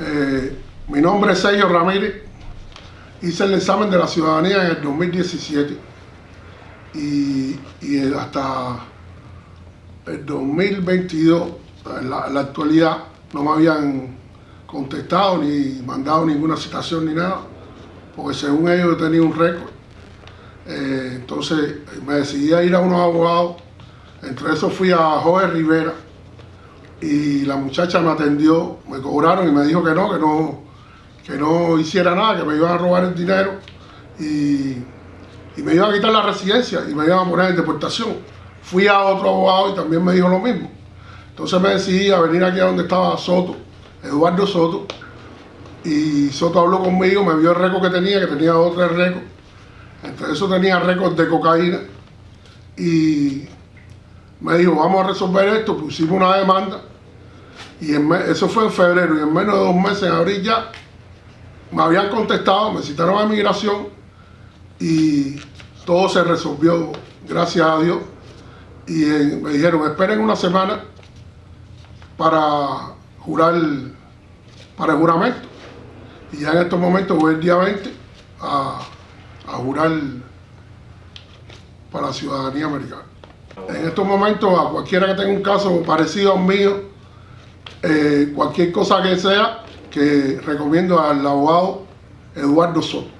Eh, mi nombre es Sergio Ramírez. Hice el examen de la ciudadanía en el 2017 y, hasta el 2022, en la, en la actualidad, no me habían contestado ni mandado ninguna citación ni nada, porque según ellos yo tenía un récord. Eh, entonces me decidí a ir a unos abogados, entre esos fui a Jorge Rivera y la muchacha me atendió, me cobraron y me dijo que no, que no, que no hiciera nada, que me iban a robar el dinero y, y me iban a quitar la residencia y me iban a poner en deportación. Fui a otro abogado y también me dijo lo mismo. Entonces me decidí a venir aquí a donde estaba Soto, Eduardo Soto, y Soto habló conmigo, me vio el récord que tenía, que tenía otro récord. Entre eso tenía récord de cocaína y me dijo, vamos a resolver esto, pusimos una demanda y eso fue en febrero y en menos de dos meses, en abril ya, me habían contestado, me citaron a migración y todo se resolvió, gracias a Dios. Y me dijeron, esperen una semana para jurar, para el juramento. Y ya en estos momentos voy el día 20 a, a jurar para la ciudadanía americana. En estos momentos, a cualquiera que tenga un caso parecido al mío, eh, cualquier cosa que sea, que recomiendo al abogado Eduardo Soto.